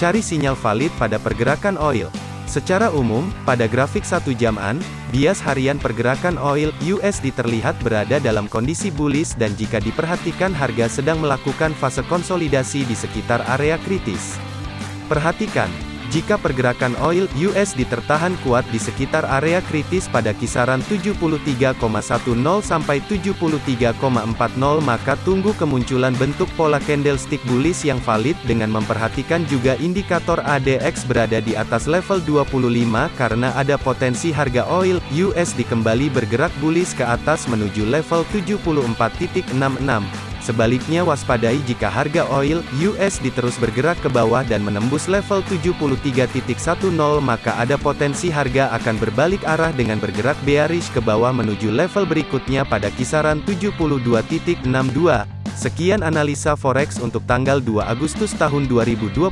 Cari sinyal valid pada pergerakan oil. Secara umum, pada grafik satu jaman, bias harian pergerakan oil USD terlihat berada dalam kondisi bullish dan jika diperhatikan harga sedang melakukan fase konsolidasi di sekitar area kritis. Perhatikan, jika pergerakan oil USD tertahan kuat di sekitar area kritis pada kisaran 73,10 sampai 73,40 maka tunggu kemunculan bentuk pola candlestick bullish yang valid dengan memperhatikan juga indikator ADX berada di atas level 25 karena ada potensi harga oil USD kembali bergerak bullish ke atas menuju level 74.66. Sebaliknya waspadai jika harga oil US terus bergerak ke bawah dan menembus level 73.10 maka ada potensi harga akan berbalik arah dengan bergerak bearish ke bawah menuju level berikutnya pada kisaran 72.62. Sekian analisa forex untuk tanggal 2 Agustus tahun 2021.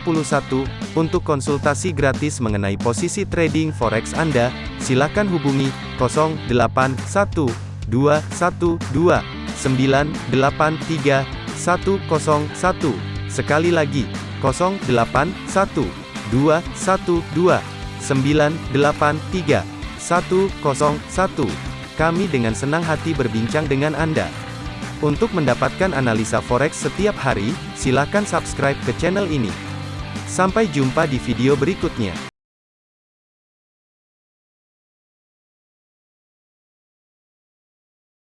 Untuk konsultasi gratis mengenai posisi trading forex Anda, silakan hubungi 081212 983 101. Sekali lagi, 081 212 983 101. Kami dengan senang hati berbincang dengan Anda. Untuk mendapatkan analisa forex setiap hari, silakan subscribe ke channel ini. Sampai jumpa di video berikutnya.